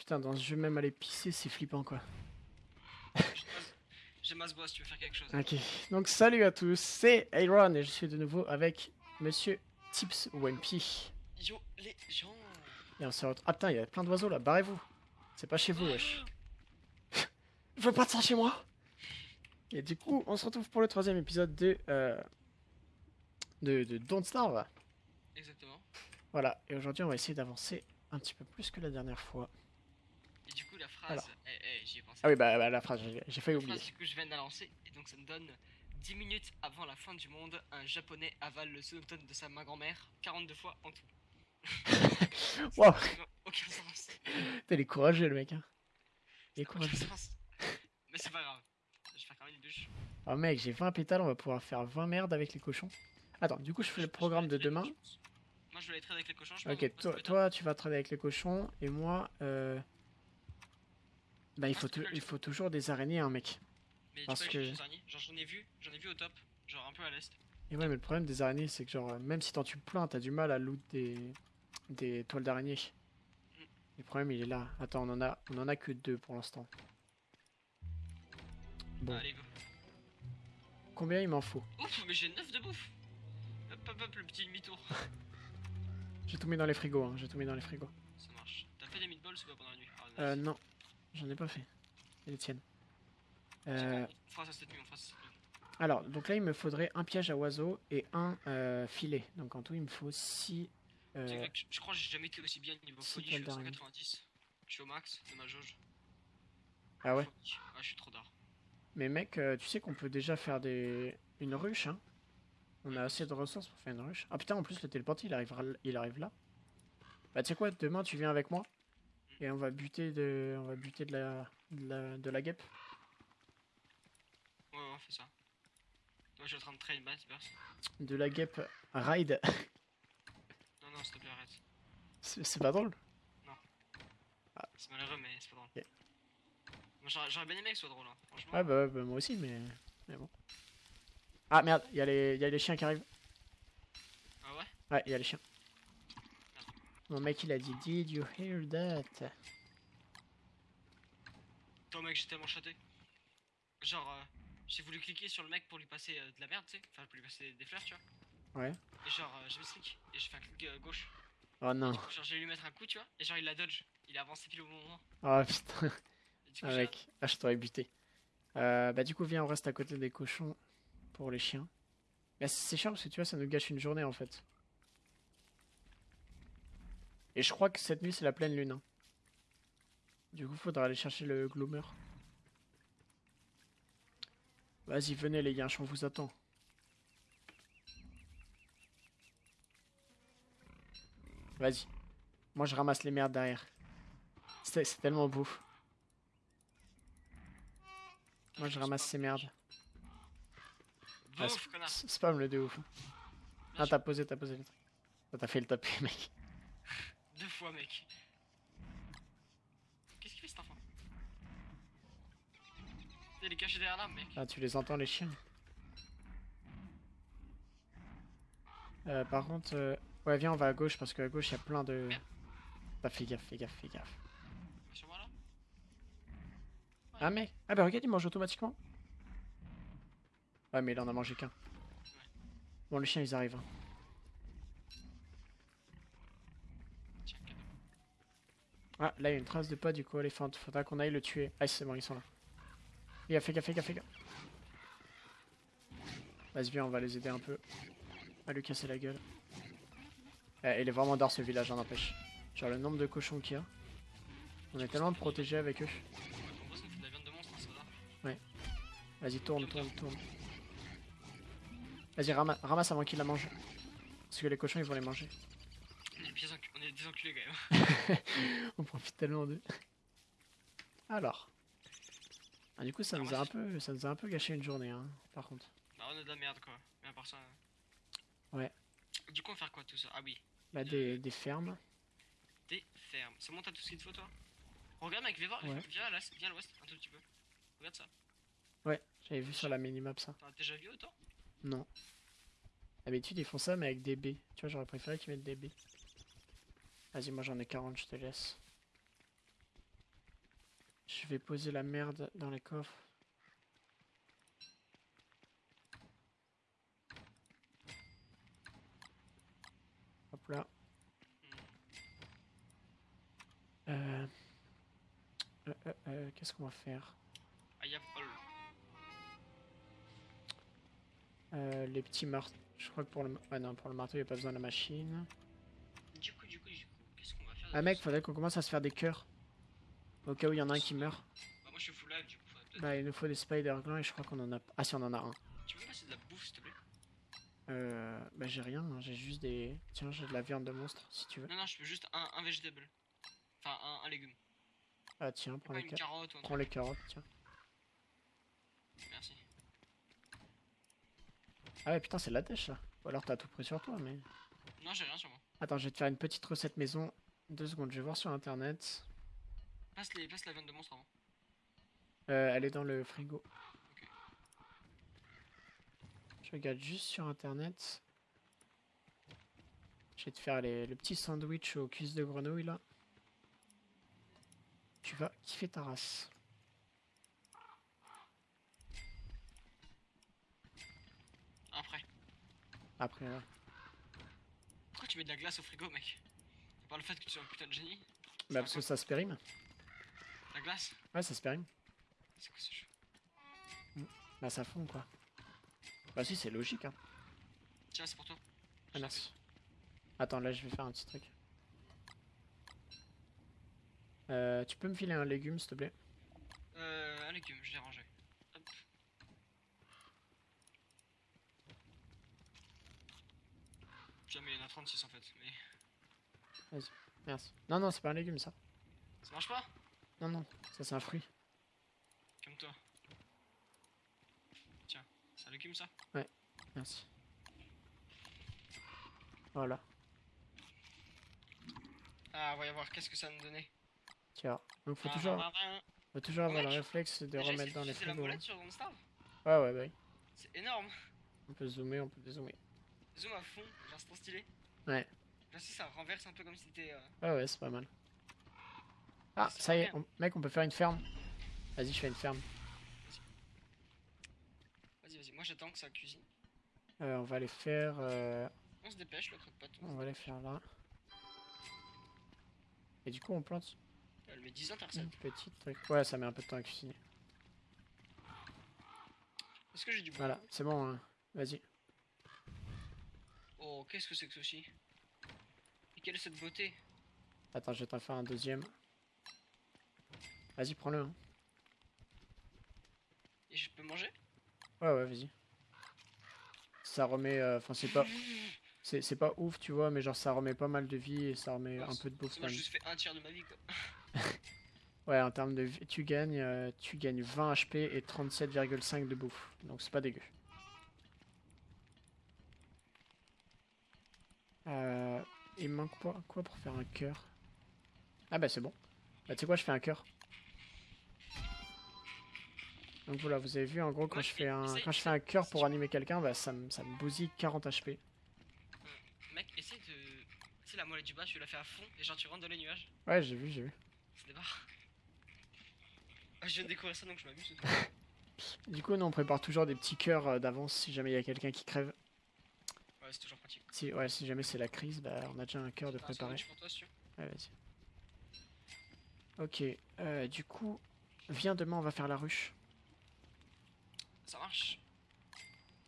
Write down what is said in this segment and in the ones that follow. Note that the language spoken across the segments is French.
Putain, dans ce jeu, même aller pisser, c'est flippant quoi. J'ai masse bois si tu veux faire quelque chose. Ok, donc salut à tous, c'est Aaron et je suis de nouveau avec Monsieur Tips Wimpy. Yo les gens Et on se retrouve. Ah putain, il y a plein d'oiseaux là, barrez-vous. C'est pas chez vous, wesh. Je veux pas de ça chez moi Et du coup, on se retrouve pour le troisième épisode de. Euh, de, de Don't Starve. Exactement. Voilà, et aujourd'hui, on va essayer d'avancer un petit peu plus que la dernière fois. Et du coup la phrase, eh, eh, j'y ai pensé. Ah oui, bah, bah, la phrase, j'ai failli La oublier. phrase du coup je viens de la lancer et donc ça me donne 10 minutes avant la fin du monde, un japonais avale le sonotone de sa main grand-mère 42 fois en tout. Aucun sens. t'es les courageux, le mec, hein. Il est courageux. Mais c'est pas grave. Je vais faire quand même une bûche. Oh mec, j'ai 20 pétales, on va pouvoir faire 20 merdes avec les cochons. Attends, du coup, je fais le programme de demain. Moi je vais aller trader avec les cochons. je Ok, toi, toi, tu vas trader avec les cochons, et moi, euh... Bah, il faut, il faut toujours des araignées, hein, mec. Mais parce tu peux que- des araignées. Genre j'en ai vu, j'en ai vu au top, genre un peu à l'est. Et ouais, mais le problème des araignées, c'est que, genre, euh, même si t'en tues plein, t'as du mal à loot des, des toiles d'araignée. Le problème, il est là. Attends, on en a, on en a que deux pour l'instant. Bon, Allez go. combien il m'en faut? Ouf, mais j'ai 9 de bouffe. Hop hop hop, le petit demi-tour. J'ai tout mis dans les frigos, hein, j'ai tout mis dans les frigos. Ça marche. T'as fait des meatballs ou pas pendant la nuit? Ah. Euh, non, j'en ai pas fait. Et les tiennes. Euh, bon, On fera ça cette nuit, on fera ça cette nuit. alors, donc là, il me faudrait un piège à oiseaux et un euh, filet. Donc en tout, il me faut 6... Tu sais, mec, je, je crois que j'ai jamais été aussi bien niveau folie, je suis à toiles d'araignée. 190. Je suis au max de ma jauge. Ah ouais Folie. Ah, je suis trop d'art. Mais mec, euh, tu sais qu'on peut déjà faire des... une ruche, hein On a assez de ressources pour faire une ruche. Ah putain, en plus, le téléporté, il, arrivera... il arrive là. Bah tu sais quoi, demain, tu viens avec moi et on va buter de, on va buter de la, de la, de la guêpe. Ouais, ouais, on fait ça. Moi, je suis en train de train basse, burst. De la guêpe ride. Non, non, s'il te plaît, arrête. C'est pas drôle C'est malheureux, mais c'est pas drôle. J'aurais bien aimé que ce soit drôle, hein. franchement. Ouais, bah, bah, moi aussi, mais... mais bon. Ah merde, il y, a les- y a les chiens qui arrivent. Ah ouais? Ouais, il y a les chiens. Mon mec, il a dit Did you hear that? Toi, mec, j'ai tellement chaté. Genre, euh, j'ai voulu cliquer sur le mec pour lui passer euh, de la merde, tu sais. Enfin, pour lui passer des fleurs, tu vois. Ouais. Et genre, euh, j'ai mis clic et j'ai fait un clic euh, gauche. Oh non. Coup, genre, j'ai lui mettre un coup, tu vois. Et genre, il a dodge. Il a avancé pile au bon moment. Oh putain. Coup, Ah mec, ah je t'aurais buté. Euh, bah du coup viens on reste à côté des cochons pour les chiens. Mais c'est chiant parce que tu vois ça nous gâche une journée en fait. Et je crois que cette nuit c'est la pleine lune. hein. Du coup faudra aller chercher le gloomer. Vas-y venez les gars, on vous attend. Vas-y. Moi je ramasse les merdes derrière. C'est tellement beau. Moi je ramasse ces merdes. Ah, spam le de ouf. Bien Ah t'as posé, t'as posé le truc. T'as fait le taper mec. Deux fois, mec. Qu'est-ce qu'il fait cet enfant Il est caché derrière l'arbre, mec. Ah tu les entends les chiens. Euh, par contre, euh, ouais viens on va à gauche parce qu'à gauche il y a plein de... Bah fais gaffe, fais gaffe, fais gaffe. Sur moi là Ah mais... Ah bah regarde il mange automatiquement. Ouais mais il en a mangé qu'un. Bon les chiens ils arrivent. hein. Tiens, cadeau. Ah là il y a une trace de pas du coup éléphant. Faudra qu'on aille le tuer. Ah c'est bon ils sont là. Fais gaffe, fais gaffe, fais gaffe, fais gaffe. Vas-y viens on va les aider un peu. À lui casser la gueule. Eh, il est vraiment d'art ce village, hein, n'empêche. Genre le nombre de cochons qu'il y a. On est tellement protégés avec eux. Fait va. Vas-y tourne, tourne, tourne. Vas-y rama- ramasse avant qu'il la mange. Parce que les cochons ils vont les manger. On quand même. Profite tellement d'eux. Alors. Ah, du coup ça nous a un peu, ça nous a un peu gâché une journée hein, par contre. Bah, on a de la merde quoi. Mais à part ça. euh. Ouais. Du coup, on va faire quoi tout ça? Ah oui, Bah des, des fermes. des fermes. Ça monte à tout ce qu'il te faut, toi? Regarde, mec, viens voir. Ouais. Viens à l'est, viens à l'ouest, un tout petit peu. Regarde ça. Ouais, j'avais vu sur la minimap ça. T'en as déjà vu autant? Non. D'habitude ils font ça mais avec des baies. Tu vois j'aurais préféré qu'ils mettent des baies. Vas-y moi j'en ai 40, je te laisse. Je vais poser la merde dans les coffres. Hop là. Euh... euh, euh, euh, Qu'est-ce qu'on va faire? Euh, Les petits marteaux. Je crois que pour le... Ah non, pour le marteau, il n'y a pas besoin de la machine. Ah mec, faudrait qu'on commence à se faire des cœurs. Au cas où il y en a un qui meurt. Bah, moi je suis full live, du coup. Bah, il nous faut des spider glands et je crois qu'on en a... Ah si, on en a un. Tu peux me passer de la bouffe, s'il te plaît? Euh... Bah, j'ai rien, hein, j'ai juste des... Tiens, j'ai de la viande de monstre, si tu veux. Non, non, je veux juste un, un vegetable. Enfin, un, un légume. Ah tiens, prends les, une ca- carotte ou un prends les carottes, tiens. Merci. Ah ouais, putain, c'est de la dèche, ça. Ou alors t'as tout pris sur toi, mais... Non, j'ai rien sur moi. Attends, je vais te faire une petite recette maison. Deux secondes, je vais voir sur internet. Passe, les, passe la viande de monstre avant. Euh, elle est dans le frigo. Je regarde juste sur internet. Je vais te faire les- le petit sandwich aux cuisses de grenouille là. Tu vas kiffer ta race. Après. Après, ouais. Pourquoi tu mets de la glace au frigo, mec? Pas le fait que tu sois un putain de génie Bah, parce que ça se périme. La glace Ouais, ça se périme. C'est quoi ce jeu? Bah, ça fond quoi. Bah, si, c'est logique, hein. Tiens, c'est pour toi. Ah, merci. Attends, là, je vais faire un petit truc. Euh, tu peux me filer un légume, s'il te plaît? Euh, un légume, je l'ai rangé. Hop. Jamais il y en a 36 en fait, mais Merci. Non, non, c'est pas un légume, ça. ça marche pas? Non, non, ça, c'est un fruit. Comme toi. Tiens, c'est un légume ça? Merci. Voilà. Ah, voyons voir, qu'est-ce que ça me donnait? Tiens. Donc, faut Ah, toujours, faut toujours avoir le réflexe de remettre dans les frigos. hein. sur Ouais, ouais, bah oui. C'est énorme On peut zoomer, on peut dézoomer. Zoom à fond, genre c'est trop stylé. Ouais. Si ça renverse un peu comme si c'était. euh, Ouais, ouais, c'est pas mal. Ah, ça y est, on- mec, on peut faire une ferme. Vas-y, je fais une ferme. Vas-y, vas-y, moi j'attends que ça cuisine. Euh, on va les faire. euh, On se dépêche, le croque-pot. on va les faire là. Et du coup, on plante Elle met 10 ans ta recette. petite truc. Ouais, ça met un peu de temps à cuisiner. Est-ce que j'ai du bois? Voilà, c'est bon. hein. Vas-y. Oh, qu'est-ce que c'est que ceci? Et quelle est cette beauté Attends, je vais t'en faire un deuxième. Vas-y, prends-le. hein. Et je peux manger? Ouais, ouais, vas-y. Ça remet. euh, Enfin, c'est pas. C'est pas ouf, tu vois, mais genre ça remet pas mal de vie et ça remet Ouais, un peu de bouffe Moi, j'ai juste fait un tiers de ma vie quoi. Ouais, en termes de vie, tu gagnes, euh, tu gagnes 20 HP et 37,5 de bouffe. Donc c'est pas dégueu. Euh, il me manque quoi, quoi pour faire un cœur? Ah bah c'est bon. Bah tu sais quoi, je fais un cœur. Donc voilà, vous avez vu en gros quand je fais un quand je fais un cœur pour animer quelqu'un, bah ça me ça me bousille 40 HP. Mec, essaye de. Tu sais, la molette du bas, tu la fais à fond et genre tu rentres dans les nuages. Ouais, j'ai vu, j'ai vu. C'est des barres. Ah, je viens de découvrir ça donc je m'amuse. Du coup, nous on prépare toujours des petits cœurs euh, d'avance si jamais il y a quelqu'un qui crève. Ouais, c'est toujours pratique. Si ouais, si jamais c'est la crise, bah on a déjà un cœur de. Ouais, vas-y. Ok, euh, du coup, viens demain, on va faire la ruche. Ça marche.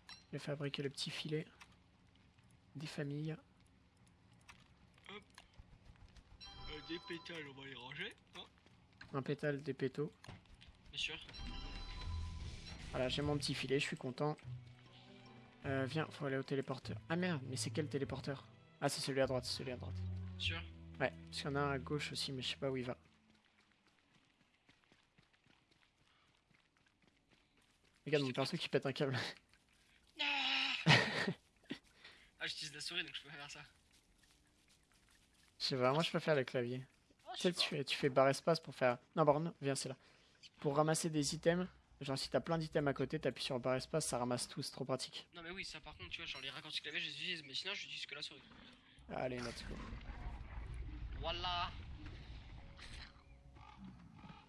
Je vais fabriquer le petit filet des familles. Euh, des pétales, on va les ranger. Hein Un pétale, des pétaux. Bien sûr. Voilà, j'ai mon petit filet, je suis content. Euh, viens, faut aller au téléporteur. Ah merde, mais c'est quel téléporteur? Ah, c'est celui à droite, c'est celui à droite. Sûr. Ouais, parce qu'il y en a un à gauche aussi, mais je sais pas où il va. Regarde mon perso qui pète un câble. Ah, j'utilise la souris donc je peux faire ça. Je sais pas, moi je préfère le clavier. Je Tu sais, tu fais, tu fais barre espace pour faire. Non, pardon, viens, c'est là. Pour ramasser des items, genre si t'as plein d'items à côté, t'appuies sur barre espace, ça ramasse tout, c'est trop pratique. Non, mais oui, ça par contre, tu vois, genre les raccourcis clavier, je les utilise, mais sinon, j'utilise que la souris. Allez, let's go. Voilà.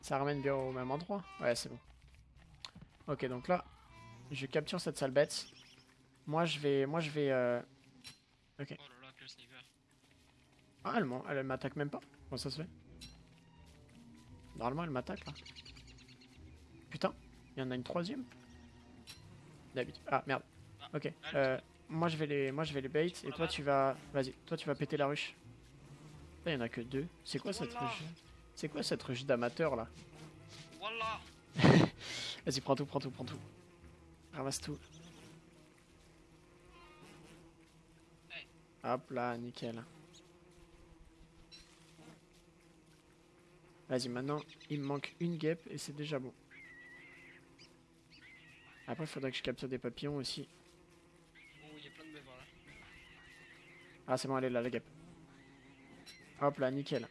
Ça ramène bien au même endroit Ouais, c'est bon. Ok, donc là, je capture cette sale bête. Moi, je vais... Moi, je vais... euh, Oh là là, quel sniper. Ah, elle, elle m'attaque même pas Comment ça se fait? Normalement, elle m'attaque, là. Putain, il y en a une troisième D'habitude. Ah, merde. Ah, Ok. euh, moi, je vais les, moi, je vais les bait, et toi, tu vas... Vas-y, toi, tu vas péter la ruche. Là, il y en a que deux. C'est quoi cette ruche C'est quoi cette ruche d'amateur, là Voilà Vas-y, prends tout, prends tout, prends tout. Ramasse tout. Hop là, nickel. Vas-y, maintenant, il me manque une guêpe et c'est déjà bon. Après, il faudrait que je capture des papillons aussi. Oh, il y a plein de bavard là. Ah, c'est bon, elle est là, la guêpe. Hop là, nickel.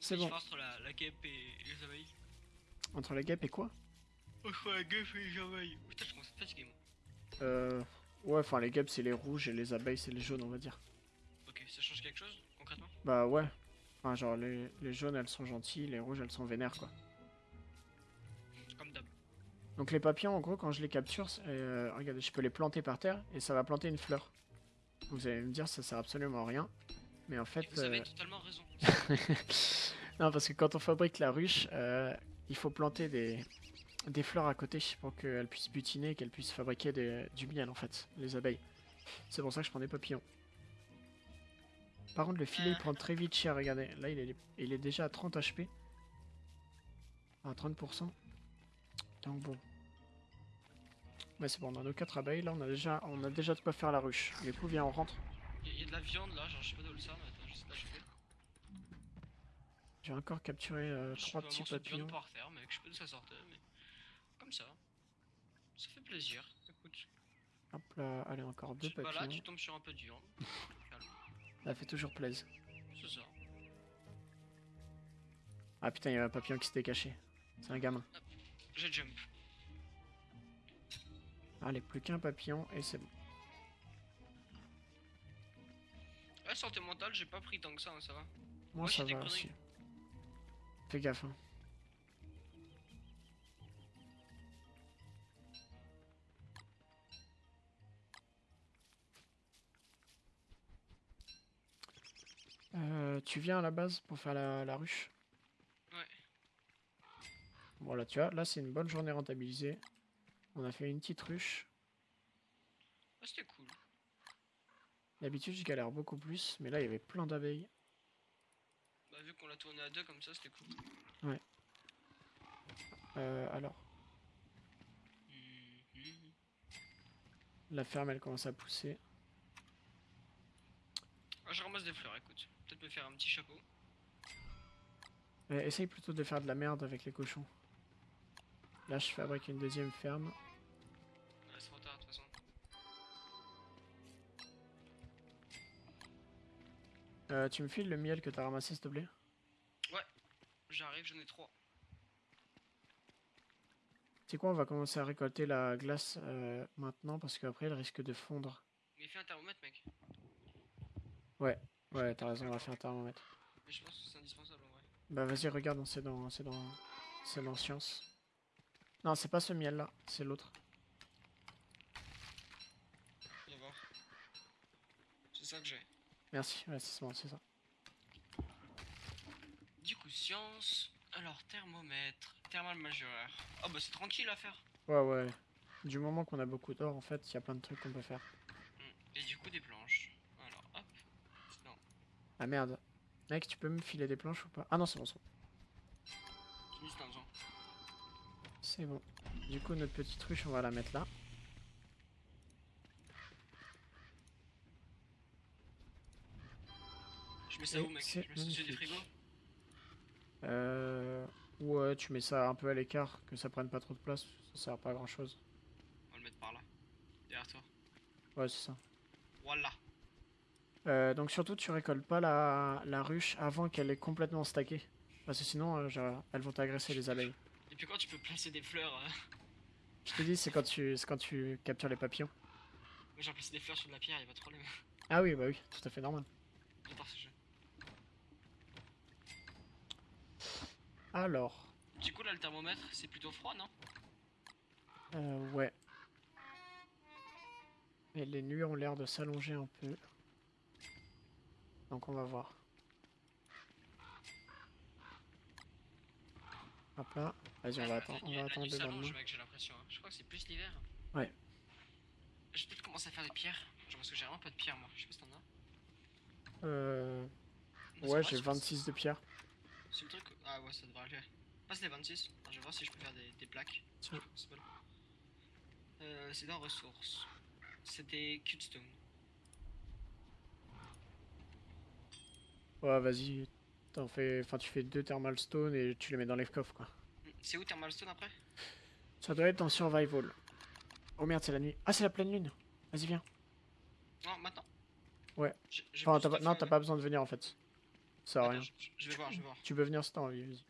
C'est bon. entre la, la guêpe et les abeilles. Entre la guêpe et quoi? Entre la guêpe et les abeilles. Putain, je commence à fatigué moi. Euh... Ouais, enfin, les guêpes, c'est les rouges et les abeilles, c'est les jaunes, on va dire. Ok, ça change quelque chose concrètement? Bah ouais. Enfin, genre, les, les jaunes, elles sont gentilles, les rouges, elles sont vénères, quoi. Donc les papillons, en gros, quand je les capture, euh, regardez, je peux les planter par terre et ça va planter une fleur. Vous allez me dire, ça sert absolument à rien. Mais en Et fait... vous avez euh, totalement raison. non, parce que quand on fabrique la ruche, euh, il faut planter des, des fleurs à côté pour qu'elles puissent butiner et qu'elles puissent fabriquer des- du miel, en fait, les abeilles. C'est pour ça que je prends des papillons. Par contre, le filet, il prend très vite cher, regardez. Là, il est, il est déjà à 30 HP. À 30%. Donc bon. Ouais, c'est bon, on a nos 4 abeilles. Là, on a déjà, on a déjà de quoi faire la ruche. Du coup, viens, on rentre. Il y, a- y a de la viande là, genre je sais pas d'où le sort, mais attends, je sais pas choper. J'ai encore capturé euh, Je sais trois pas, un petits morceau de papillons. par terre, mec, je sais pas d'où ça sortait, mais. Comme ça. Ça fait plaisir. Écoute, Hop là, allez, encore deux papillons. tu tombes sur un peu de viande. Ça fait toujours plaisir. c'est ça. Ah putain, il y a un papillon qui s'était caché. C'est un gamin. J'ai jump. Allez, plus qu'un papillon et c'est bon. Ouais, santé mentale, j'ai pas pris tant que ça, hein, ça va. Moi, ça va conneries. aussi. Fais gaffe. hein. Euh, tu viens à la base pour faire la, la ruche? Ouais. Voilà, tu vois, là c'est une bonne journée rentabilisée. On a fait une petite ruche. Ah, c'était cool. D'habitude, je galère beaucoup plus, mais là il y avait plein d'abeilles. Bah, vu qu'on l'a tourné à deux comme ça, c'était cool. Euh, alors, Mhm. la ferme elle commence à pousser. Ah, je ramasse des fleurs, écoute. Peut-être me faire un petit chapeau. Euh, essaye plutôt de faire de la merde avec les cochons. Là, je fabrique une deuxième ferme. Euh, tu me files le miel que t'as ramassé, s'il te plaît? J'arrive, j'en ai trois. C'est quoi, on va commencer à récolter la glace euh, maintenant parce qu'après elle risque de fondre. Mais fais un thermomètre, mec. Ouais, t'as raison, on va faire un thermomètre. Mais je pense que c'est indispensable en vrai. Bah vas-y, regarde, c'est dans, c'est dans, c'est dans science. Non, c'est pas ce miel là, c'est l'autre. Viens voir. C'est ça que j'ai. Merci, ouais, c'est bon, c'est ça. Du coup, science. Alors, thermomètre. Thermal majeur. Ah, bah, c'est tranquille à faire. Ouais, ouais. Du moment qu'on a beaucoup d'or, en fait, il y a plein de trucs qu'on peut faire. Hmm. Et du coup, des planches. Alors, hop. Non. Ah merde. Mec, tu peux me filer des planches ou pas? Ah non, c'est bon, c'est bon. C'est bon. Du coup, notre petite ruche, on va la mettre là. Mets ça où, mec Je mets ça des frigos Euh... Ouais, tu mets ça un peu à l'écart, que ça prenne pas trop de place, ça sert pas à grand chose. On va le mettre par là. Derrière toi. Ouais, c'est ça. Voilà. Euh, donc surtout, tu récoltes pas la, la ruche avant qu'elle est complètement stackée. Parce que sinon, euh, genre, elles vont t'agresser les abeilles. Et puis quand tu peux placer des fleurs. euh, Je te dis, c'est quand tu, c'est quand tu captures les papillons. Moi, j'ai placé des fleurs sur de la pierre, y'a pas de problème. Ah oui, bah oui, tout à fait normal jeu. Alors, Du coup, là, le thermomètre, c'est plutôt froid, non? Euh, ouais. Et les nuits ont l'air de s'allonger un peu. Donc on va voir. Hop là. Vas-y, on va attendre, on va attendre j'ai l'impression. Je crois que c'est plus l'hiver. Ouais. Je vais peut-être commencer à faire des pierres? Genre, parce que j'ai vraiment pas de pierres, moi. Je sais pas si t'en as. Euh, ouais, j'ai je pense- 26 de pierre. C'est le truc. Ah ouais, ça devrait aller. Passe les 26. Attends, je vais voir si je peux faire des, des plaques. C'est là. Euh, c'est dans ressources. C'est des cutstone. Ouais, vas-y. T'en fais... Enfin, tu fais deux thermal stone et tu les mets dans les coffres, quoi. Hmm, C'est où Thermal Stone après? Ça doit être en survival. Oh merde, c'est la nuit. Ah, c'est la pleine lune. Vas-y, viens. Non, maintenant Ouais. Enfin, pas... Non, t'as pas besoin de venir, en fait. Ça Attends, rien. je, je vais voir, je vais voir. Tu peux venir si t'as envie, vas-y.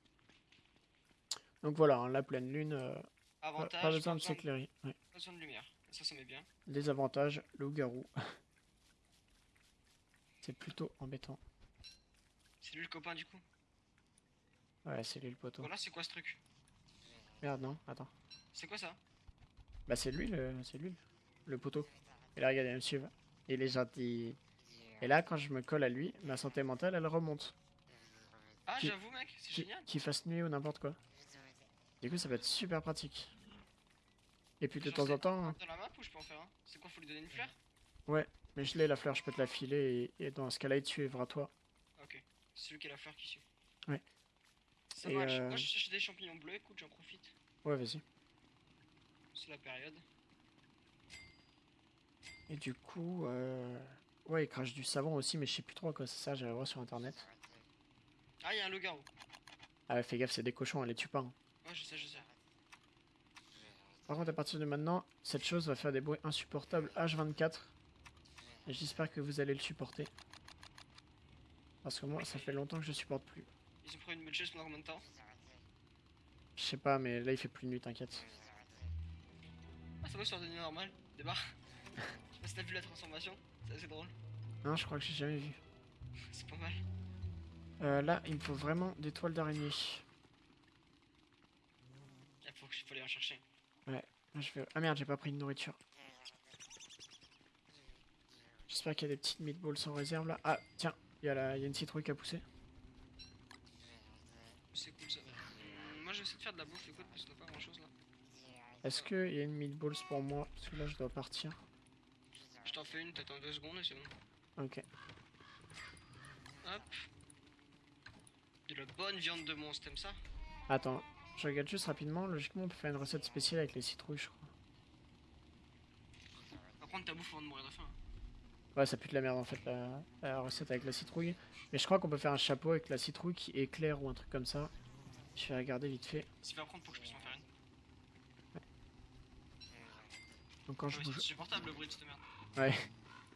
Donc voilà, hein, la pleine lune, euh, pas, Avantage, pas besoin de s'éclairer. Ouais. pas besoin de lumière. Ça, ça met bien. Les avantages, loup-garou. c'est plutôt embêtant. C'est lui le copain du coup? Ouais, c'est lui le poteau. Voilà, c'est quoi ce truc? Merde, non, attends. C'est quoi ça? Bah c'est lui le, c'est lui le poteau. Et là, regardez, il me suivre. Il est gentil. Et là, quand je me colle à lui, ma santé mentale, elle remonte. Ah, Qui- j'avoue, mec, c'est Qui- génial. Qu'il fasse nuit ou n'importe quoi. Du coup, ça peut être super pratique. Et puis de Genre, temps c'est en temps, Dans la map ou je peux en faire un? C'est quoi, faut lui donner une fleur? Mais je l'ai la fleur, je peux te la filer et, et dans ce cas-là, il te suivra toi. Ok, c'est celui qui a la fleur qui suit. Ouais. Ça Et, marche. euh, Moi, je cherche des champignons bleus, écoute, j'en profite. Ouais, vas-y. C'est la période. Et du coup, euh... ouais, il crache du savon aussi, mais je sais plus trop à quoi ça sert, j'allais voir sur internet. Ah, il y a un loup-garou. Ah, ouais, fais gaffe, c'est des cochons, elle les tue pas. hein. Ouais, je sais, je sais. Par contre, à partir de maintenant, cette chose va faire des bruits insupportables H24. Et j'espère que vous allez le supporter. Parce que moi, ça fait longtemps que je supporte plus. Ils ont pris une chaise pendant combien de temps? Je sais pas, mais là, il fait plus de nuit, t'inquiète. Ah, ça va sur devenu normal. Débarre. je sais pas si t'as vu la transformation. C'est drôle. Non, je crois que j'ai jamais vu. C'est pas mal. Euh, là, il me faut vraiment des toiles d'araignée. Il faut, en chercher. Là, je vais... Ah merde, j'ai pas pris de nourriture. J'espère qu'il y a des petites meatballs sans réserve là. Ah, tiens, il y, a la- y a une citrouille qui a poussé. C'est cool ça. Hum, moi, je vais essayer de faire de la bouffe, écoute, parce qu'on a pas grand chose là. Est-ce qu'il y a une meatballs pour moi? Parce que là, je dois partir. T'en fais une, t'attends deux secondes et c'est bon. Ok. Hop. De la bonne viande de monstre, t'aimes ça? Attends, je regarde juste rapidement. Logiquement, on peut faire une recette spéciale avec les citrouilles, je crois. Par contre, ta bouffe avant de mourir de faim. Ouais, ça pue de la merde en fait, la, la recette avec la citrouille. Mais je crois qu'on peut faire un chapeau avec la citrouille qui éclaire ou un truc comme ça. Je vais regarder vite fait. Si veux apprendre pour que je puisse m'en faire une. Donc quand je Ouais, bouge... c'est insupportable le bruit de cette merde. Ouais.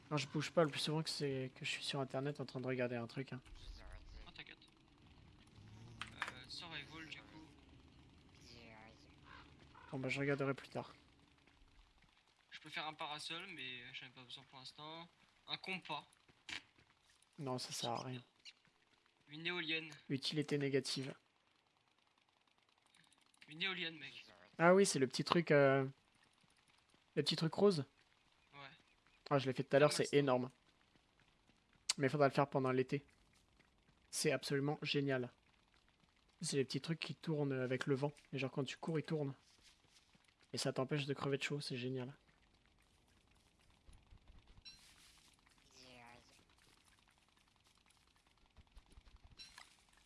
Quand je bouge pas, le plus souvent que c'est que je suis sur internet en train de regarder un truc. hein. Oh, t'inquiète. Euh, survival, du coup. Bon bah je regarderai plus tard. Je peux faire un parasol, mais j'en ai pas besoin pour l'instant. Un compas. Non, ça sert à rien. Une éolienne. Utilité négative. Une éolienne, mec. Ah oui, c'est le petit truc... euh, Le petit truc rose. Ah, je l'ai fait tout à l'heure, c'est énorme. Mais il faudra le faire pendant l'été. C'est absolument génial. C'est les petits trucs qui tournent avec le vent. Et genre quand tu cours, ils tournent. Et ça t'empêche de crever de chaud, c'est génial.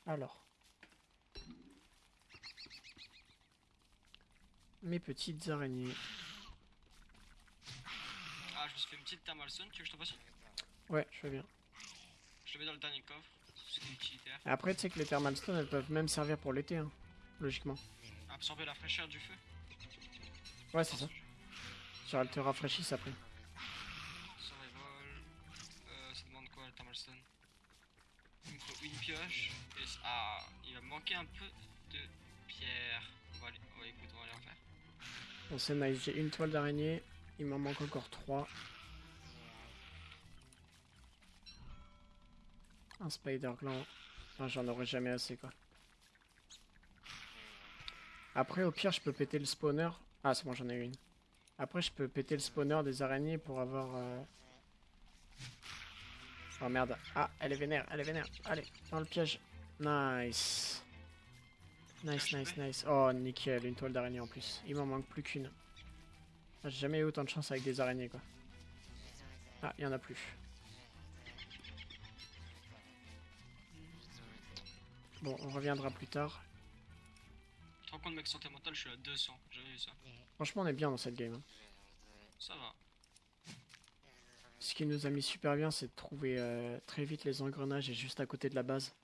Alors. Mes petites araignées. Ah, je me suis fait une petite thermal stone, tu veux que je t'en fasse une Ouais, je fais bien. Je te mets dans le dernier coffre. C'est utilitaire. Après, tu sais que les thermal stones, elles peuvent même servir pour l'été, hein, logiquement. Absorber la fraîcheur du feu. Ouais, c'est ça. Genre, elles te rafraîchissent après. Survival. Euh, ça demande quoi le thermal stone? Il me faut une pioche. Et ah, il va me manquer un peu de pierre. On va aller, va, écoute, on va aller en faire. Bon, c'est nice. J'ai une toile d'araignée. Il m'en manque encore trois. Un spider gland. J'en aurai jamais assez, quoi. Après, au pire, je peux péter le spawner. Ah, c'est bon, j'en ai une. Après, je peux péter le spawner des araignées pour avoir... euh, Oh merde. Ah, elle est vénère, elle est vénère. Allez, dans le piège. Nice. Nice, nice, nice. Oh, nickel, une toile d'araignée en plus. Il m'en manque plus qu'une. J'ai jamais eu autant de chance avec des araignées, quoi. Ah, il y en a plus. Bon, on reviendra plus tard. Tu te rends compte, mec, santé mentale, je suis à 200. J'ai vu ça. Franchement, on est bien dans cette game. hein. Ça va. Ce qui nous a mis super bien, c'est de trouver euh, très vite les engrenages et juste à côté de la base.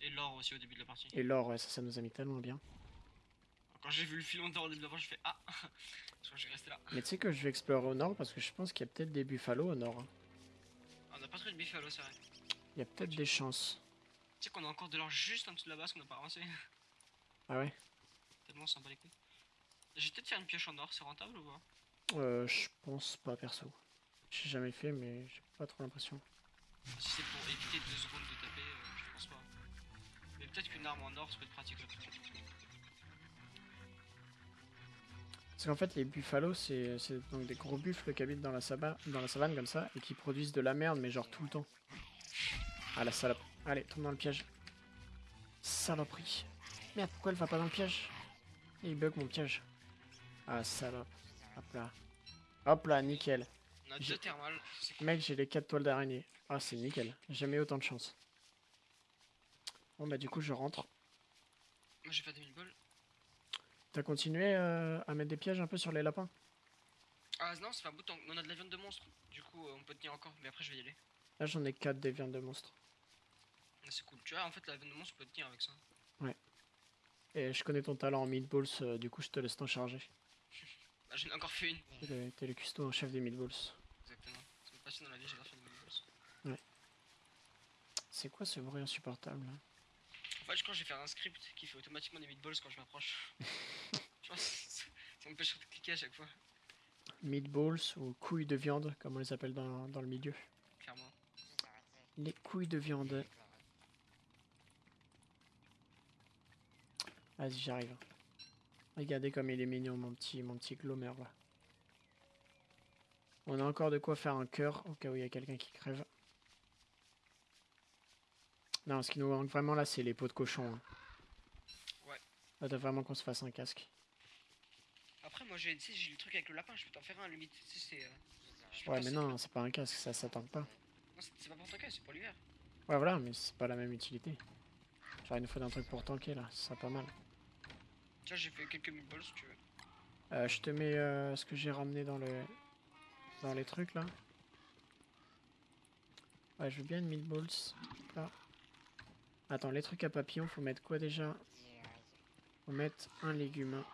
Et l'or aussi au début de la partie. Et l'or, ouais, ça, ça nous a mis tellement bien. Quand j'ai vu le filon d'or au début de la partie, je fais Ah Je crois que je vais rester là. Mais tu sais que je vais explorer au nord parce que je pense qu'il y a peut-être des buffalo au nord. hein. On n'a pas trouvé de buffalo, c'est vrai. Il y a peut-être des chances. Tu sais qu'on a encore de l'or juste en dessous de la base qu'on n'a pas avancé. Ah ouais? Tellement sympa les couilles. J'ai peut-être faire une pioche en or, c'est rentable ou pas? Euh, Je pense pas perso. J'ai jamais fait, mais j'ai pas trop l'impression. Si c'est pour éviter deux secondes de taper, euh, je pense pas. Mais peut-être qu'une arme en or, ça peut être pratique. là. Parce qu'en fait, les buffalo, c'est donc des gros buffles qui habitent dans la, dans la savane comme ça et qui produisent de la merde, mais genre tout le temps. Ah la salope. Allez, tombe dans le piège. Saloperie. Merde, pourquoi elle va pas dans le piège Et Il bug mon piège. Ah salope. Hop là. Hop là, nickel. On a J'ai- deux thermales. Mec, j'ai les 4 toiles d'araignée. Ah, c'est nickel. J'ai Jamais autant de chance. Bon, bah, du coup, je rentre. Moi j'ai fait 2000 balles. T'as continué euh, à mettre des pièges un peu sur les lapins Ah non, c'est pas un bout. On a de la viande de monstre. Du coup, euh, on peut tenir encore. Mais après, je vais y aller. Là, j'en ai 4 des viandes de monstres. C'est cool. Tu vois, en fait, la viande de monstre, on peut tenir avec ça. Et je connais ton talent en meatballs, euh, du coup, je te laisse t'en charger. Bah, j'en ai encore fait une. T'es le, t'es le cuistot en chef des meatballs. Exactement. Ça me passionne dans la vie, faire des meatballs. C'est quoi ce bruit insupportable En fait, je crois que je vais faire un script qui fait automatiquement des meatballs quand je m'approche. je pense que ça ça m'empêche de cliquer à chaque fois, Meatballs ou couilles de viande, comme on les appelle dans, dans le milieu. clairement. Les couilles de viande. Vas-y, j'arrive. Regardez comme il est mignon, mon petit, mon petit glomer là. On a encore de quoi faire un cœur au cas où il y a quelqu'un qui crève. Non, ce qui nous manque vraiment là, c'est les peaux de cochon. hein. Ouais. Là, t'as vraiment qu'on se fasse un casque. Après, moi, j'ai le truc avec le lapin, je peux t'en faire un limite. C'est. euh, Ouais, mais non, c'est pas un casque, ça s'attend pas. Non, c'est pas pour ton cas, c'est pour l'hiver. Ouais, voilà, mais c'est pas la même utilité. Genre, il nous faut un truc pour tanker là, ce serait pas mal. Vois, j'ai fait quelques meatballs si tu veux. Euh, je te mets euh, ce que j'ai ramené dans le dans les trucs là. Ouais, je veux bien une meatballs. Là. Attends, les trucs à papillon, faut mettre quoi déjà? Faut mettre un légume.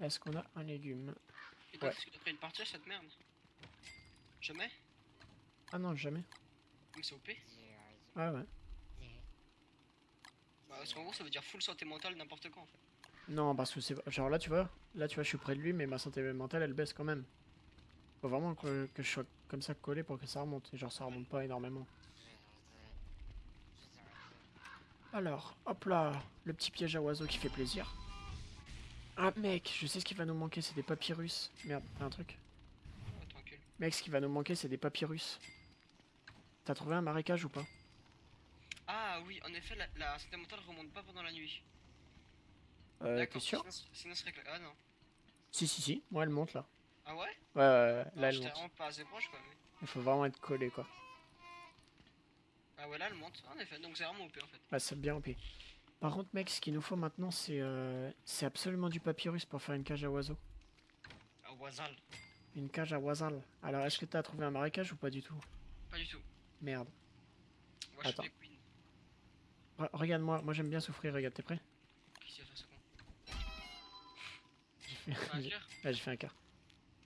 Est-ce qu'on a un légume? Et toi, Ouais. est-ce que t'as pris une partie à cette merde Jamais? Ah non, jamais. Mais c'est OP. Ouais, ouais. Bah, parce qu'en gros, ça veut dire full santé mentale n'importe quand en fait. Non, parce que c'est genre là, tu vois, là, tu vois, je suis près de lui, mais ma santé mentale, elle baisse quand même. Faut vraiment que, que je sois comme ça collé pour que ça remonte. Et genre, ça remonte pas énormément. Alors, hop là, le petit piège à oiseaux qui fait plaisir. Ah mec, je sais ce qui va nous manquer, c'est des papyrus. Merde, t'as un truc. Mec, ce qui va nous manquer, c'est des papyrus. T'as trouvé un marécage ou pas? Ah oui, en effet, la, la santé mentale remonte pas pendant la nuit. Euh, t'es D'accord, sûr sinon, sinon ce serait que- Ah non. Si, si, si, moi elle monte là. Ah ouais? Ouais, ouais, ouais, là elle monte. vraiment pas assez proche quoi. mais- Il faut vraiment être collé quoi. Ah ouais, là elle monte. En effet, donc c'est vraiment OP en fait. Ouais, c'est bien OP. Par contre, mec, ce qu'il nous faut maintenant, c'est euh, c'est absolument du papyrus pour faire une cage à oiseaux. Ah, Wazal. Une cage à oiseau. Alors, est-ce que t'as trouvé un marécage ou pas du tout? Pas du tout. Merde. Moi Attends. Regarde-moi, moi j'aime bien souffrir, regarde, t'es prêt? J'ai fait... Un cœur? fait un.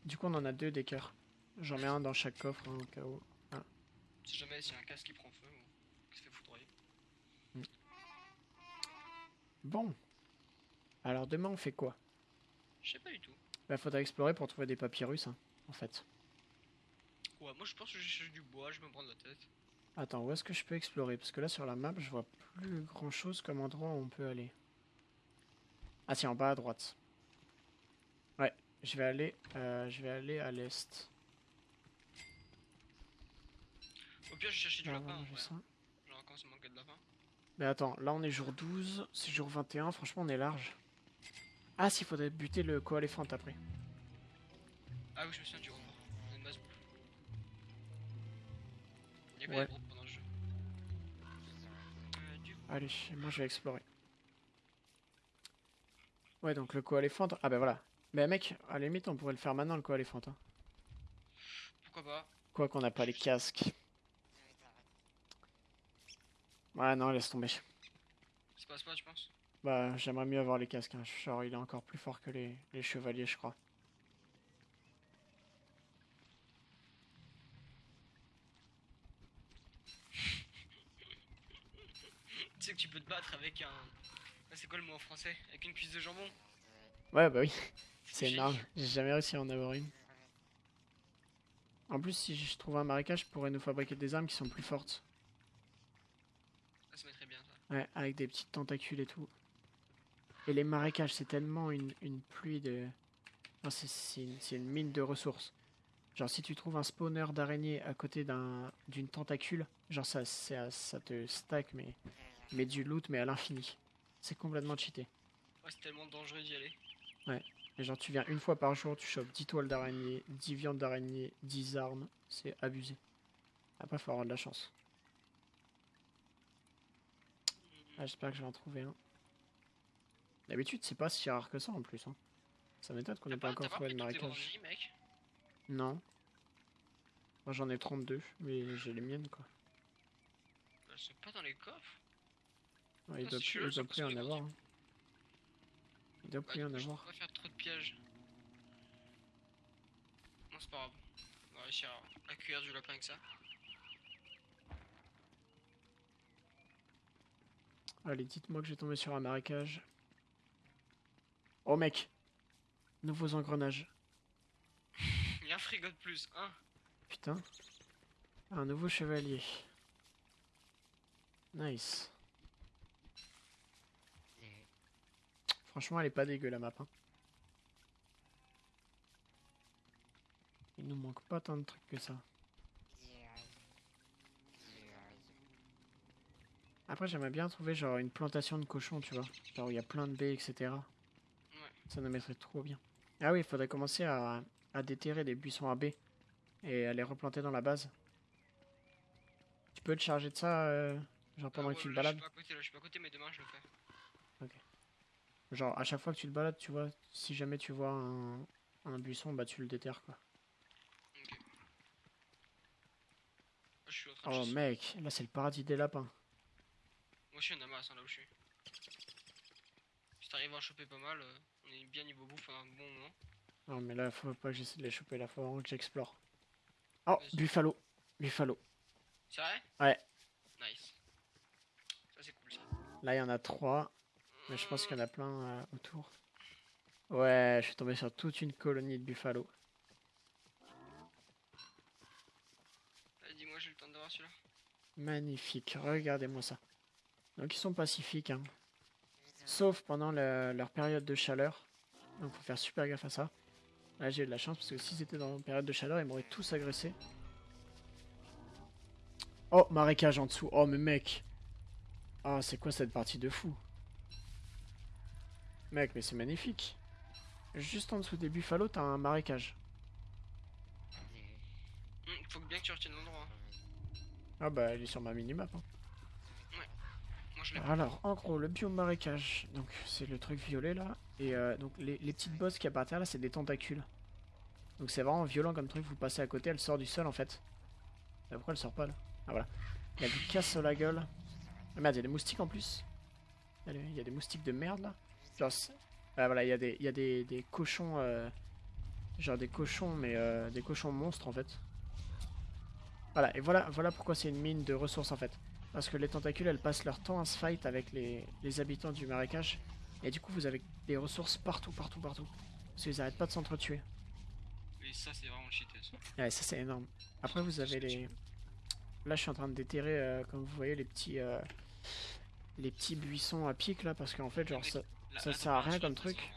Du coup, on en a deux des cœurs. J'en mets un dans chaque coffre, hein, au cas où. Si jamais s'il y a un casque qui prend feu ou qui se fait foudroyer. Bon. Alors, demain, on fait quoi? Je sais pas du tout. Bah, faudra explorer pour trouver des papyrus, hein, en fait. Ouais, moi je pense que je cherche du bois, je me prends la tête. Attends, où est-ce que je peux explorer? Parce que là, sur la map, je vois plus grand-chose comme endroit où on peut aller. Ah c'est en bas à droite. Ouais, je vais aller, euh, je vais aller à l'est. Au pire, je cherchais du Ah, lapin. Genre, quand manquait de. Mais attends, là on est jour 12, c'est jour 21, franchement on est large. Ah si, faudrait buter le co-éléphant après. Ah oui, je me souviens du. On a une quoi Ouais. Allez, moi je vais explorer. Ouais, donc le co-éléphant. Ah bah voilà. Mais mec, à la limite on pourrait le faire maintenant le co-éléphant. Hein. Pourquoi pas? Quoi qu'on n'a pas les casques. Ouais, non, laisse tomber. Ça se passe pas, tu penses? Bah, j'aimerais mieux avoir les casques. hein. Genre, il est encore plus fort que les, les chevaliers, je crois. Tu sais que tu peux te battre avec un. Ah, c'est quoi le mot en français? Avec une cuisse de jambon Ouais, bah oui, c'est énorme. J'ai jamais réussi à en avoir une. En plus, si je trouve un marécage, je pourrais nous fabriquer des armes qui sont plus fortes. Ça se mettrait bien ça. Ouais, avec des petites tentacules et tout. Et les marécages, c'est tellement une, une pluie de... Non, c'est- une, mine de ressources. Genre, si tu trouves un spawner d'araignée à côté d'un d'une tentacule, genre, ça, ça, ça te stack, mais, mais du loot, mais à l'infini. C'est complètement cheaté. Ouais, c'est tellement dangereux d'y aller. Et genre, tu viens une fois par jour, tu chopes 10 toiles d'araignée, 10 viandes d'araignée, 10 armes. C'est abusé. Après, faut avoir de la chance. Ah, J'espère que je vais en trouver un. D'habitude, c'est pas si rare que ça en plus. Hein. Ça m'étonne qu'on n'ait pas pas, encore trouvé grandes marécage. mec Non. Moi j'en ai 32, mais j'ai les miennes quoi. Elles sont pas dans les coffres Ouais, il Ah, doit plus, il doit plus en avoir. hein. Il doit Bah, plus en je avoir. peux pas faire trop de pièges. Non, c'est pas grave. On va réussir à accueillir du lapin avec ça. Allez, dites-moi que j'ai tombé sur un marécage. Oh mec Nouveaux engrenages. Il y a un frigo de plus, hein Putain. Un nouveau chevalier. Nice. Franchement, elle est pas dégueu la map. hein. Il nous manque pas tant de trucs que ça. Après, j'aimerais bien trouver genre une plantation de cochons, tu vois. Genre où il y a plein de baies, etc. Ça nous mettrait trop bien. Ah oui, il faudrait commencer à, à déterrer des buissons à baies et à les replanter dans la base. Tu peux te charger de ça, euh, genre pendant Ah que tu ouais, te Je balades suis pas à côté, là, je suis pas à côté, mais demain je le fais. Genre à chaque fois que tu te balades, tu vois, si jamais tu vois un, un buisson, bah tu le déterres quoi. Ok. Je suis en train de Oh chasser. mec, là c'est le paradis des lapins. Moi aussi, il y en a masse hein, là où je suis. Si t'arrives à en choper pas mal, euh, on est bien niveau bouffe pendant un bon moment. Non mais là faut pas que j'essaie de les choper là, faut vraiment que j'explore. Oh, buffalo, buffalo. C'est vrai? Ouais. Nice. Ça, c'est cool ça. Là il y en a trois, mais je pense qu'il y en a plein euh, autour. Ouais, je suis tombé sur toute une colonie de buffalo. Allez, dis-moi, j'ai le temps de voir celui-là. Magnifique, regardez-moi ça. Donc ils sont pacifiques, hein. sauf pendant le- leur période de chaleur. Donc faut faire super gaffe à ça. Là j'ai eu de la chance parce que s'ils étaient dans une période de chaleur, ils m'auraient tous agressé. Oh, marécage en dessous. Oh mais mec. Oh c'est quoi cette partie de fou? Mec, mais c'est magnifique. Juste en dessous des buffalos, t'as un marécage. Hum, faut bien que tu retiennes l'endroit. Ah bah il est sur ma minimap. hein. Moi, je l'ai Alors, en gros, le biome marécage, donc c'est le truc violet là, et euh, donc les, les petites bosses qui apparaissent là, c'est des tentacules. Donc c'est vraiment violent comme truc, vous passez à côté, elle sort du sol en fait. Mais pourquoi elle sort pas là? Ah voilà. Il y a du casse sur la gueule. Ah merde, il y a des moustiques en plus. Il y a des moustiques de merde là. Genre, ah, voilà, il y a des, il y a des, des cochons, euh, genre des cochons, mais euh, des cochons monstres en fait. Voilà, et voilà, voilà pourquoi c'est une mine de ressources en fait. Parce que les tentacules, elles passent leur temps à se fight avec les, les habitants du marécage. Et du coup, vous avez des ressources partout, partout, partout. Parce qu'ils arrêtent pas de s'entretuer. Et ça, c'est vraiment cheaté. Ça. Ouais, ça c'est énorme. Après, vous avez les... Là, je suis en train de déterrer, euh, comme vous voyez, les petits... Les petits buissons à pic, là, parce qu'en fait, genre, ça... Ça sert à rien comme truc.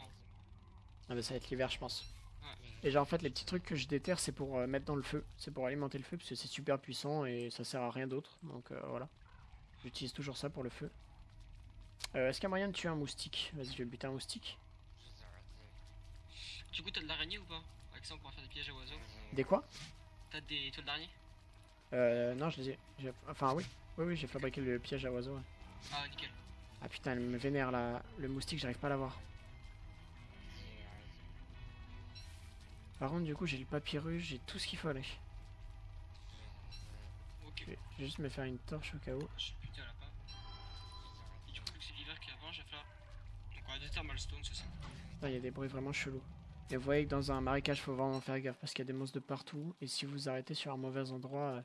Ah bah ça va être l'hiver je pense. Et genre en fait les petits trucs que je déterre c'est pour euh, mettre dans le feu. C'est pour alimenter le feu parce que c'est super puissant et ça sert à rien d'autre. Donc euh, voilà. J'utilise toujours ça pour le feu. Euh, Est-ce qu'il y a moyen de tuer un moustique? Vas-y je vais buter un moustique. Du coup, t'as de l'araignée ou pas? Avec ça, on pourra faire des pièges à oiseaux. Des quoi? T'as des toiles d'araignée? Euh non je les ai. Enfin oui. Oui oui j'ai fabriqué le piège à oiseaux. ouais. Ah, nickel. Ah putain elle me vénère là. Le moustique j'arrive pas à l'avoir. Par contre du coup j'ai le papyrus, j'ai tout ce qu'il fallait. Ok. Je vais juste me faire une torche au cas où. Je suis putain là pas. Et du coup, vu que c'est l'hiver qui avance, je vais faire. Donc, on a des thermal stones, c'est ça Putain, il y a des bruits vraiment chelous. Et vous voyez que dans un marécage, faut vraiment faire gaffe parce qu'il y a des monstres de partout. Et si vous arrêtez sur un mauvais endroit. euh,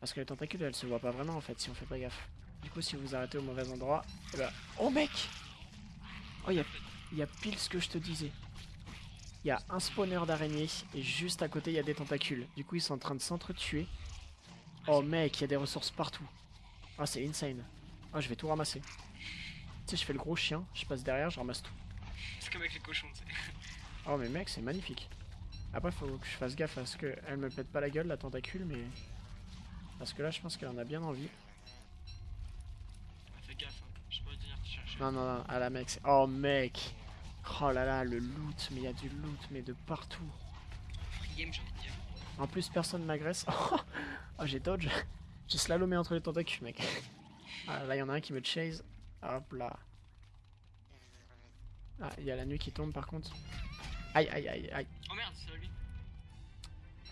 Parce que les tentacules, elles se voient pas vraiment en fait si on fait pas gaffe. Du coup, si vous arrêtez au mauvais endroit. eh ben- Oh mec Oh, il y a, y a pile ce que je te disais. Il y a un spawner d'araignées et juste à côté, il y a des tentacules. Du coup, ils sont en train de s'entretuer. Oh mec, il y a des ressources partout. Ah, c'est insane. Ah, je vais tout ramasser. Tu sais, je fais le gros chien, je passe derrière, je ramasse tout. C'est comme avec les cochons, tu sais. Oh mais mec, c'est magnifique. Après, faut que je fasse gaffe à ce qu'elle me pète pas la gueule, la tentacule, mais... Parce que là, je pense qu'elle en a bien envie. Fais gaffe, hein. je peux pas venir te chercher. Non, non, non, ah la mec, c'est... Oh mec Oh là là, le loot, mais il y a du loot, mais de partout. En plus, personne m'agresse. Oh, j'ai dodge. J'ai slalomé entre les tentacules, mec. Ah, là, il y en a un qui me chase. Hop là. Ah, il y a la nuit qui tombe, par contre. Aïe, aïe, aïe, aïe. Oh merde, c'est lui.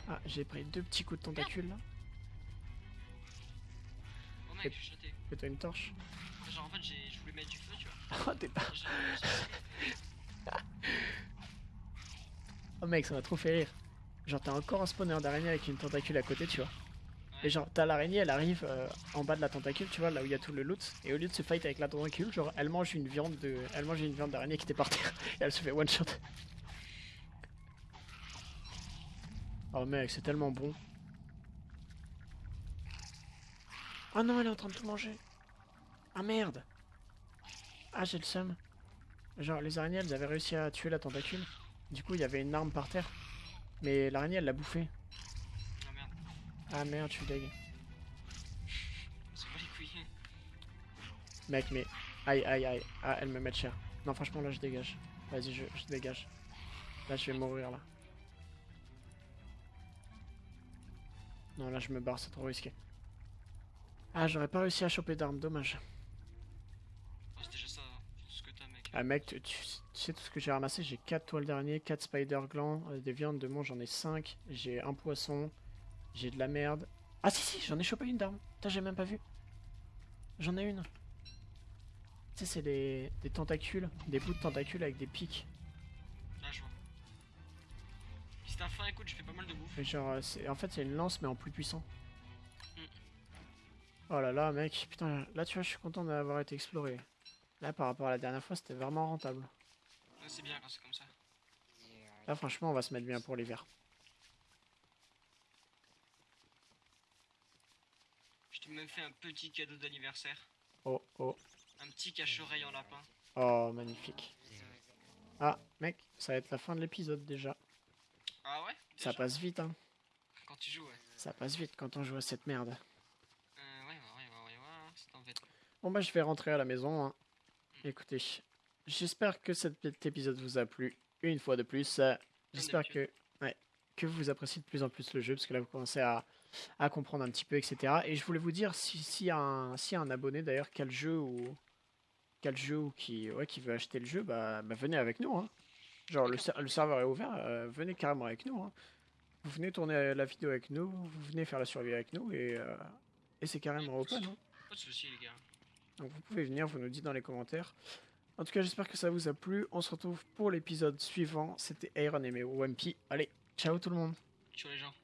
Ah, j'ai pris deux petits coups de tentacules, là. Oh mec, je suis jeté. Fais-toi une torche. Genre, en fait, j'ai- je voulais mettre du feu. Oh, t'es pas... Oh mec, ça m'a trop fait rire. Genre t'as encore un spawner d'araignée avec une tentacule à côté, tu vois. Et genre t'as l'araignée, elle arrive euh, en bas de la tentacule, tu vois, là où il y a tout le loot. Et au lieu de se fight avec la tentacule, genre elle mange une viande de, elle mange une viande d'araignée qui était par terre et elle se fait one shot. Oh mec, c'est tellement bon. Oh non, elle est en train de tout manger. Ah merde. Ah j'ai le seum. Genre les araignées, elles avaient réussi à tuer la tentacule. Du coup, il y avait une arme par terre. Mais l'araignée, elle l'a bouffé. Oh merde, Ah merde, je suis deg. c'est pas les couilles. Mec, mais. Aïe, aïe, aïe. Ah, elle me met cher. Non, franchement, là, je dégage. Vas-y, je, je dégage. Là, je vais mourir, là. Non, là, je me barre, c'est trop risqué. Ah, j'aurais pas réussi à choper d'armes, dommage. Ah, mec, tu, sais tout ce que j'ai ramassé? J'ai 4 toiles d'araignée, 4 spider glands, euh, des viandes de mon, j'en ai 5. J'ai un poisson, j'ai de la merde. Ah, si, si, j'en ai chopé une d'arme. Putain, j'ai même pas vu. J'en ai une. Tu sais, c'est des, des tentacules, des bouts de tentacules avec des pics. Là, je vois. Si t'as faim, écoute, je fais pas mal de bouffe. Et genre, euh, en fait, c'est une lance, mais en plus puissant. Mm. Oh là là, mec, putain, là, tu vois, je suis content d'avoir été exploré. Là, par rapport à la dernière fois, c'était vraiment rentable. Ouais, c'est bien quand c'est comme ça. Là, franchement, on va se mettre bien pour l'hiver. Je t'ai même fait un petit cadeau d'anniversaire. Oh, oh, Un petit cache-oreille en lapin. oh, magnifique. Ah, mec, ça va être la fin de l'épisode déjà. Ah ouais Ça passe vite, hein. Quand tu joues, ouais. Ça passe vite quand on joue à cette merde. Euh, ouais, ouais, ouais, ouais, ouais, ouais, c'est. Bon, bah, je vais rentrer à la maison. hein. Écoutez, j'espère que cet épisode vous a plu. Une fois de plus, euh, j'espère que, ouais, que vous appréciez de plus en plus le jeu, parce que là, vous commencez à, à comprendre un petit peu, etc. Et je voulais vous dire, si, si un, si un abonné d'ailleurs, quel jeu ou quel jeu ou qui, ouais, qui veut acheter le jeu, bah, bah, venez avec nous. hein. Genre, le, ser- le serveur est ouvert, euh, venez carrément avec nous. hein. Vous venez tourner la vidéo avec nous, vous venez faire la survie avec nous, et, euh, et c'est carrément open. hein. Pas de soucis, les gars. Donc vous pouvez venir, vous nous dites dans les commentaires. En tout cas, j'espère que ça vous a plu. On se retrouve pour l'épisode suivant. C'était Iron et Wampy. Allez, ciao tout le monde. Ciao les gens.